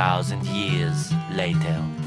thousand years later.